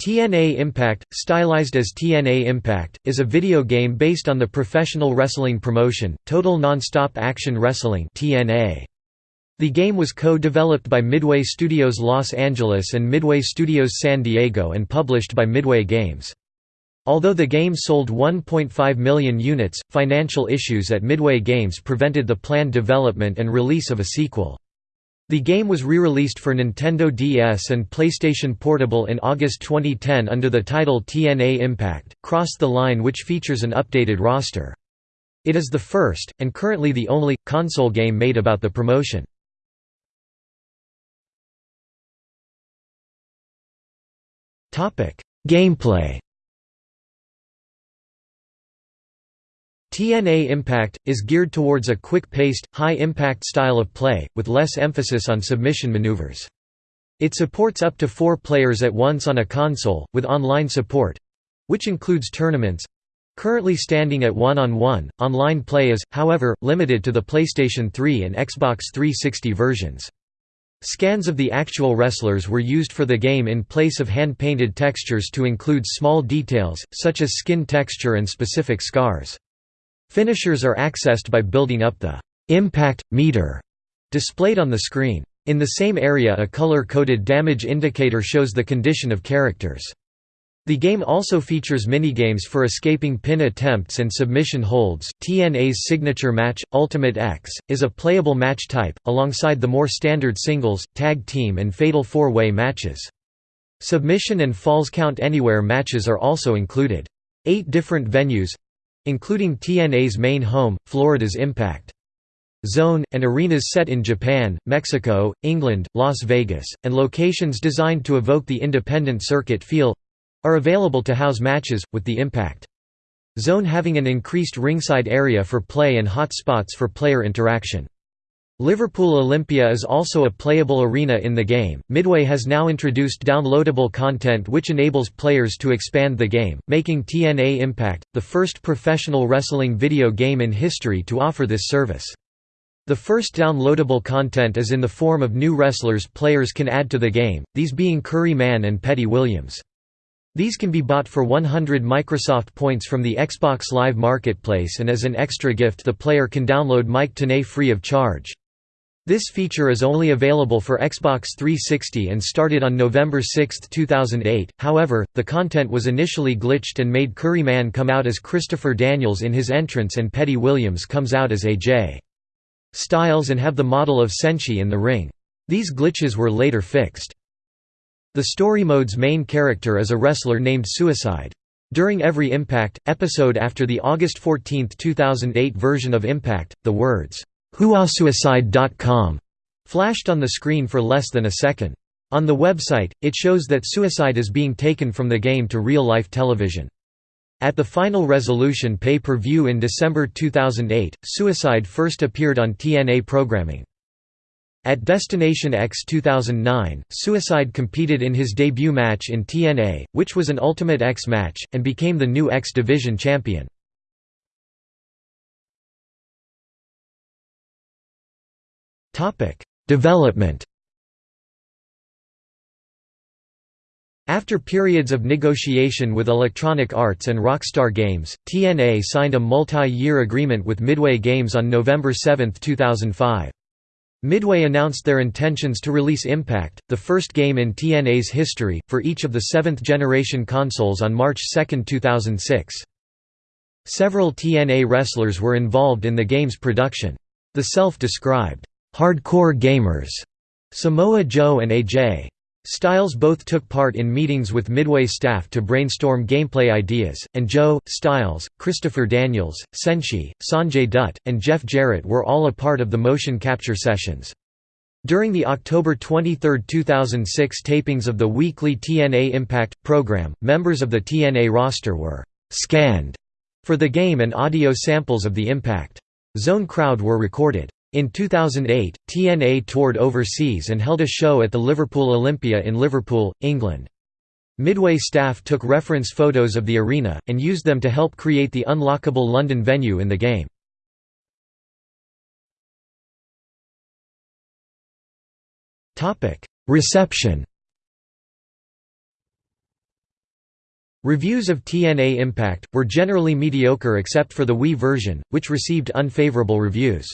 TNA Impact, stylized as TNA Impact, is a video game based on the professional wrestling promotion, Total Nonstop Action Wrestling The game was co-developed by Midway Studios Los Angeles and Midway Studios San Diego and published by Midway Games. Although the game sold 1.5 million units, financial issues at Midway Games prevented the planned development and release of a sequel. The game was re-released for Nintendo DS and PlayStation Portable in August 2010 under the title TNA Impact, Cross the Line which features an updated roster. It is the first, and currently the only, console game made about the promotion. Gameplay TNA Impact, is geared towards a quick-paced, high-impact style of play, with less emphasis on submission maneuvers. It supports up to four players at once on a console, with online support—which includes tournaments—currently standing at one-on-one. -on -one. Online play is, however, limited to the PlayStation 3 and Xbox 360 versions. Scans of the actual wrestlers were used for the game in place of hand-painted textures to include small details, such as skin texture and specific scars. Finishers are accessed by building up the impact meter displayed on the screen. In the same area a color-coded damage indicator shows the condition of characters. The game also features minigames for escaping pin attempts and submission holds. TNA's signature match, Ultimate X, is a playable match type, alongside the more standard singles, tag team, and fatal four way matches. Submission and falls count anywhere matches are also included. Eight different venues including TNA's main home, Florida's Impact Zone, and arenas set in Japan, Mexico, England, Las Vegas, and locations designed to evoke the independent circuit feel—are available to house matches, with the Impact Zone having an increased ringside area for play and hot spots for player interaction. Liverpool Olympia is also a playable arena in the game. Midway has now introduced downloadable content which enables players to expand the game, making TNA Impact the first professional wrestling video game in history to offer this service. The first downloadable content is in the form of new wrestlers players can add to the game, these being Curry Man and Petey Williams. These can be bought for 100 Microsoft points from the Xbox Live Marketplace and as an extra gift the player can download Mike Tenay free of charge. This feature is only available for Xbox 360 and started on November 6, 2008, however, the content was initially glitched and made Curry Man come out as Christopher Daniels in his entrance and Petey Williams comes out as AJ Styles and have the model of Senshi in the ring. These glitches were later fixed. The story mode's main character is a wrestler named Suicide. During every Impact, episode after the August 14, 2008 version of Impact, the words, WhoIsSuicide.com flashed on the screen for less than a second. On the website, it shows that suicide is being taken from the game to real-life television. At the final resolution pay-per-view in December 2008, Suicide first appeared on TNA programming. At Destination X 2009, Suicide competed in his debut match in TNA, which was an Ultimate X match, and became the new X Division champion. Development After periods of negotiation with Electronic Arts and Rockstar Games, TNA signed a multi-year agreement with Midway Games on November 7, 2005. Midway announced their intentions to release Impact, the first game in TNA's history, for each of the seventh-generation consoles on March 2, 2006. Several TNA wrestlers were involved in the game's production. The self-described hardcore gamers, Samoa Joe and AJ. Styles both took part in meetings with Midway staff to brainstorm gameplay ideas, and Joe, Styles, Christopher Daniels, Senshi, Sanjay Dutt, and Jeff Jarrett were all a part of the motion capture sessions. During the October 23, 2006 tapings of the weekly TNA Impact program, members of the TNA roster were «scanned» for the game and audio samples of the Impact Zone crowd were recorded. In 2008, TNA toured overseas and held a show at the Liverpool Olympia in Liverpool, England. Midway staff took reference photos of the arena, and used them to help create the unlockable London venue in the game. Reception Reviews of TNA Impact, were generally mediocre except for the Wii version, which received unfavorable reviews.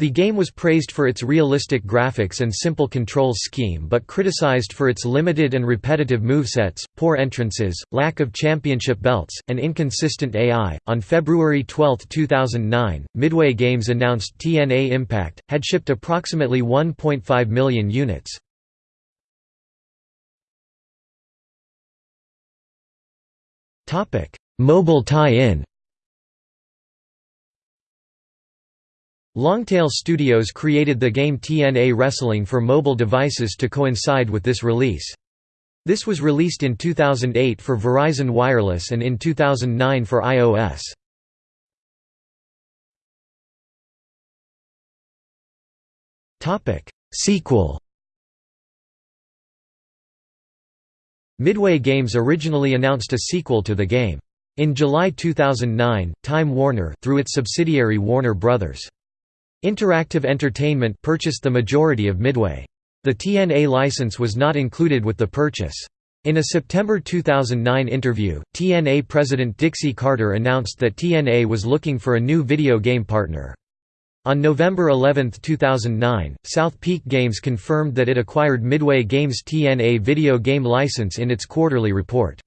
The game was praised for its realistic graphics and simple control scheme but criticized for its limited and repetitive movesets, poor entrances, lack of championship belts, and inconsistent AI. On February 12, 2009, Midway Games announced TNA Impact had shipped approximately 1.5 million units. Topic: Mobile tie-in Longtail Studios created the game TNA Wrestling for mobile devices to coincide with this release. This was released in 2008 for Verizon Wireless and in 2009 for iOS. Sequel Midway Games originally announced a sequel to the game. In July 2009, Time Warner through its subsidiary Warner Bros. Interactive Entertainment purchased the majority of Midway. The TNA license was not included with the purchase. In a September 2009 interview, TNA president Dixie Carter announced that TNA was looking for a new video game partner. On November 11, 2009, South Peak Games confirmed that it acquired Midway Games' TNA video game license in its quarterly report.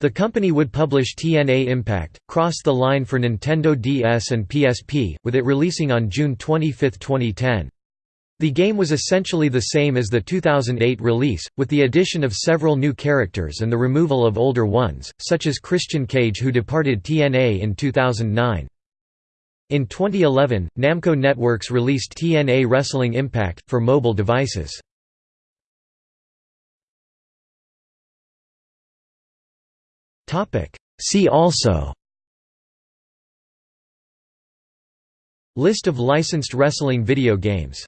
The company would publish TNA Impact, Cross the Line for Nintendo DS and PSP, with it releasing on June 25, 2010. The game was essentially the same as the 2008 release, with the addition of several new characters and the removal of older ones, such as Christian Cage who departed TNA in 2009. In 2011, Namco Networks released TNA Wrestling Impact, for mobile devices. See also. List of licensed wrestling video games